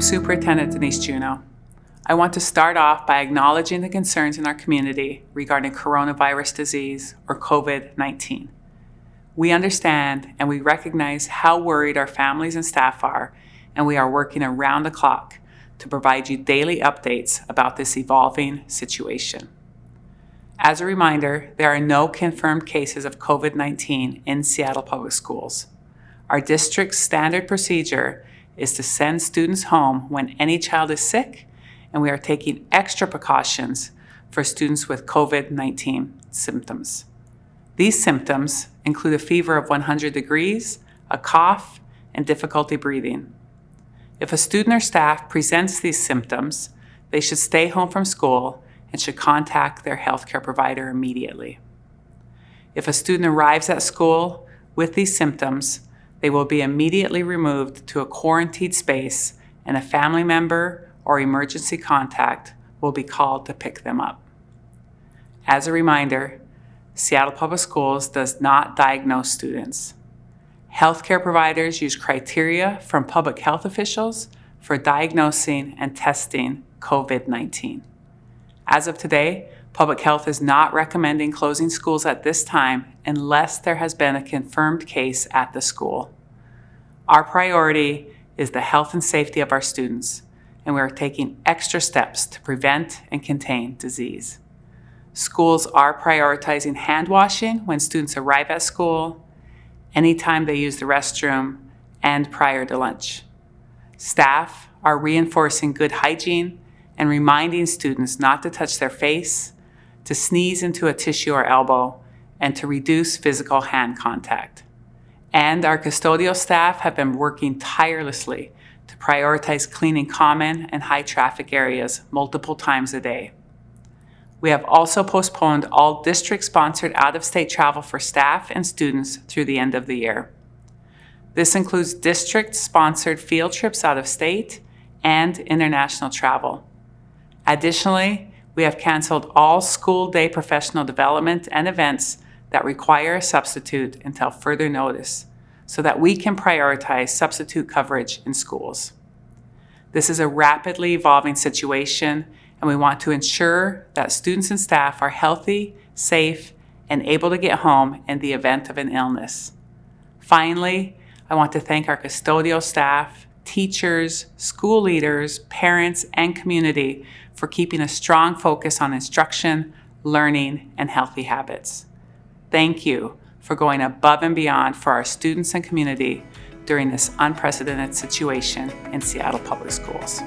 I'm Superintendent Denise Juneau. I want to start off by acknowledging the concerns in our community regarding coronavirus disease or COVID-19. We understand and we recognize how worried our families and staff are, and we are working around the clock to provide you daily updates about this evolving situation. As a reminder, there are no confirmed cases of COVID-19 in Seattle Public Schools. Our district's standard procedure is to send students home when any child is sick, and we are taking extra precautions for students with COVID-19 symptoms. These symptoms include a fever of 100 degrees, a cough, and difficulty breathing. If a student or staff presents these symptoms, they should stay home from school and should contact their healthcare provider immediately. If a student arrives at school with these symptoms, they will be immediately removed to a quarantined space and a family member or emergency contact will be called to pick them up. As a reminder, Seattle Public Schools does not diagnose students. Healthcare providers use criteria from public health officials for diagnosing and testing COVID-19. As of today, public health is not recommending closing schools at this time unless there has been a confirmed case at the school. Our priority is the health and safety of our students, and we are taking extra steps to prevent and contain disease. Schools are prioritizing hand washing when students arrive at school, anytime they use the restroom, and prior to lunch. Staff are reinforcing good hygiene and reminding students not to touch their face, to sneeze into a tissue or elbow, and to reduce physical hand contact. And our custodial staff have been working tirelessly to prioritize cleaning common and high traffic areas multiple times a day. We have also postponed all district-sponsored out-of-state travel for staff and students through the end of the year. This includes district-sponsored field trips out of state and international travel. Additionally, we have canceled all school day professional development and events that require a substitute until further notice so that we can prioritize substitute coverage in schools. This is a rapidly evolving situation and we want to ensure that students and staff are healthy, safe, and able to get home in the event of an illness. Finally, I want to thank our custodial staff, teachers, school leaders, parents, and community for keeping a strong focus on instruction, learning, and healthy habits. Thank you for going above and beyond for our students and community during this unprecedented situation in Seattle Public Schools.